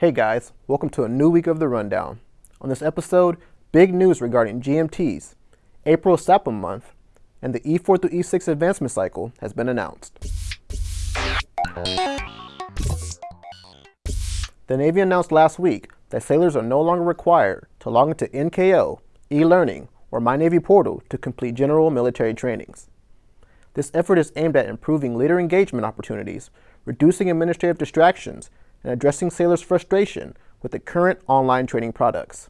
Hey guys, welcome to a new week of the Rundown. On this episode, big news regarding GMTs. April SAAPM month, and the E4 through E6 advancement cycle has been announced. The Navy announced last week that sailors are no longer required to log into NKO, e-learning, or My Navy portal to complete general military trainings. This effort is aimed at improving leader engagement opportunities, reducing administrative distractions, and addressing sailors' frustration with the current online training products.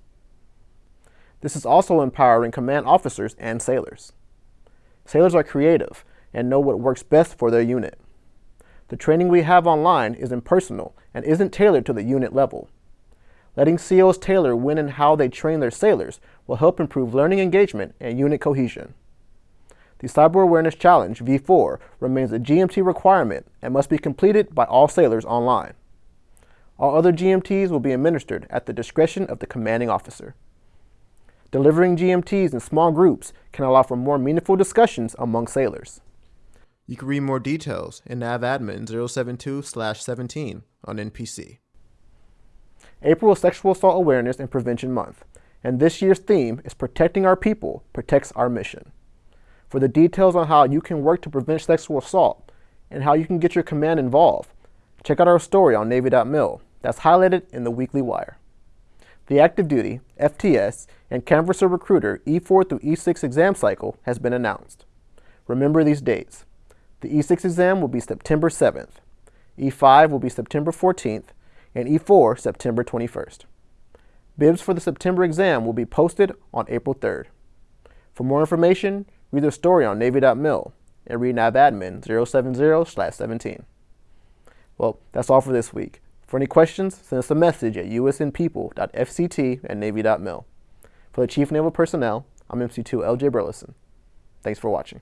This is also empowering command officers and sailors. Sailors are creative and know what works best for their unit. The training we have online is impersonal and isn't tailored to the unit level. Letting COs tailor when and how they train their sailors will help improve learning engagement and unit cohesion. The Cyber Awareness Challenge V4 remains a GMT requirement and must be completed by all sailors online. All other GMTs will be administered at the discretion of the commanding officer. Delivering GMTs in small groups can allow for more meaningful discussions among sailors. You can read more details in NAVADMIN 072-17 on NPC. April is Sexual Assault Awareness and Prevention Month, and this year's theme is Protecting Our People Protects Our Mission. For the details on how you can work to prevent sexual assault and how you can get your command involved, check out our story on Navy.mil that's highlighted in the weekly wire. The active duty, FTS, and Canvasser Recruiter E4 through E6 exam cycle has been announced. Remember these dates. The E6 exam will be September 7th, E5 will be September 14th, and E4 September 21st. Bibs for the September exam will be posted on April 3rd. For more information, read the story on Navy.mil and read NAVADMIN 070-17. Well, that's all for this week. For any questions, send us a message at usnpeople.fct at navy.mil. For the Chief Naval Personnel, I'm MC2 LJ Burleson. Thanks for watching.